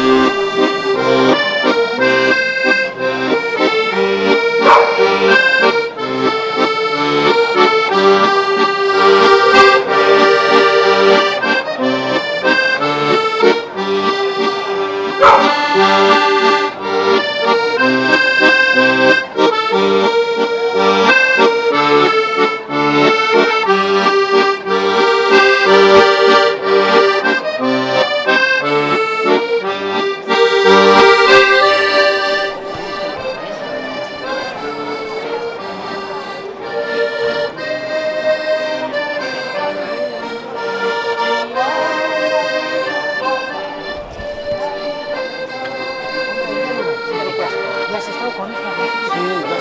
Ya 걸어서.